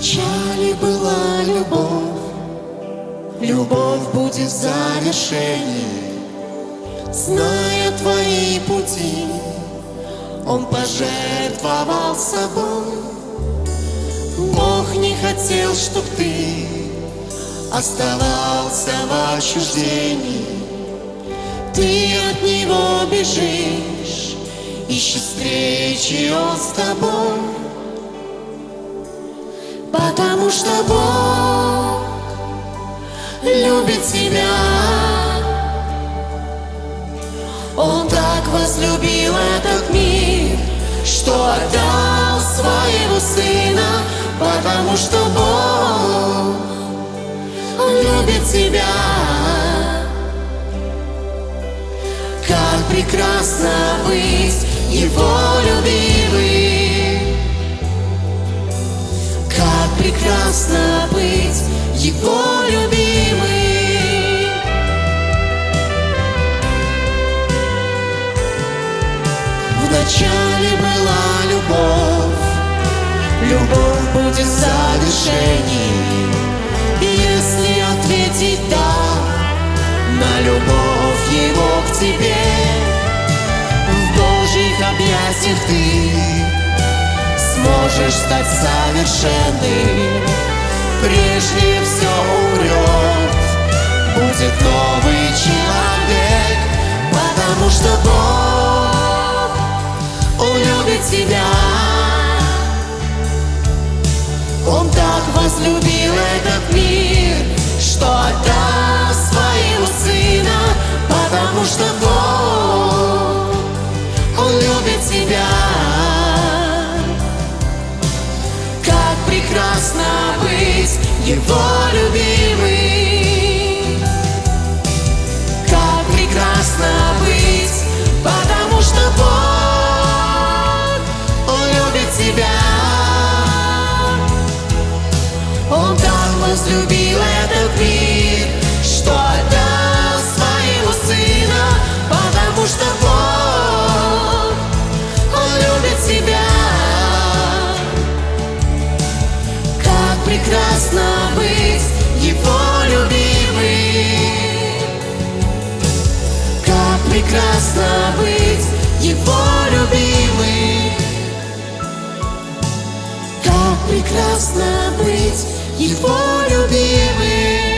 Вначале была любовь, любовь будет в завершении. Зная твои пути, он пожертвовал собой. Бог не хотел, чтоб ты оставался в отчуждении. Ты от него бежишь, ищешь встречи он с тобой. Потому что Бог любит тебя. Он так возлюбил этот мир, что отдал своего Сына, потому что Бог любит тебя. Как прекрасно быть Его любимым, Его любимым. Вначале была любовь, любовь будет. И если ответить «да» на любовь его к тебе, в Божьих объятиях ты сможешь стать совершенным. Прежде потому что Бог, Он любит тебя. Он так возлюбил этот мир, что отдал возлюбил этот мир, что отдал своего Сына, потому что Бог, Он любит тебя. Как прекрасно быть Его любимым, как прекрасно быть Его любимым. Как прекрасно быть Его любимым.